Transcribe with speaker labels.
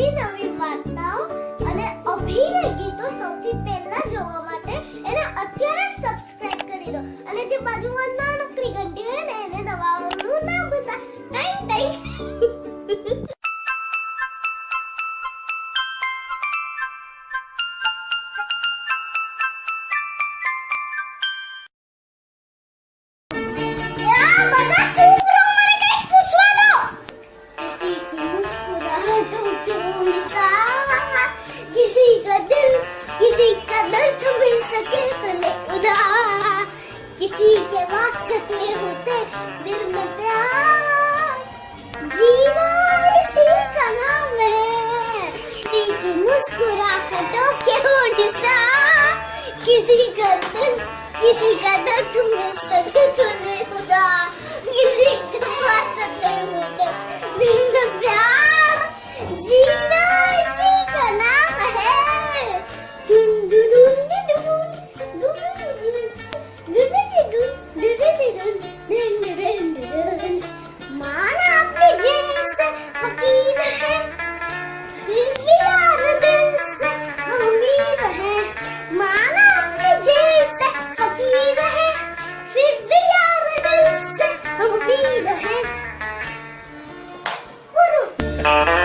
Speaker 1: બધી નવી વાર્તાઓ અને અભિનય ગીતો સૌથી પહેલા જોવા માટે એને અત્યારે સબસ્ક્રાઇબ કરી દો. અને જે બાજુમાં નાનકડી ઘંટી હોય ને, એને દબાવવાનું ના ભૂલતા ટાઈમ ટાઈમ किसी का दिल, किसी का दर्द मिल सके तो ले उधार किसी के वास्ते होते दिल में प्यार। जीना इसी का नाम है किसी की मुस्कुराहटों के निसार किसी का दिल, किसी का दर्द मिल सके तो ले माना अपने जैसे फकीर है। फिर भी दिल से उम्मीद है। माना अपने जैसे फकीर है। फिर भी दिल से उम्मीद है। बोलो।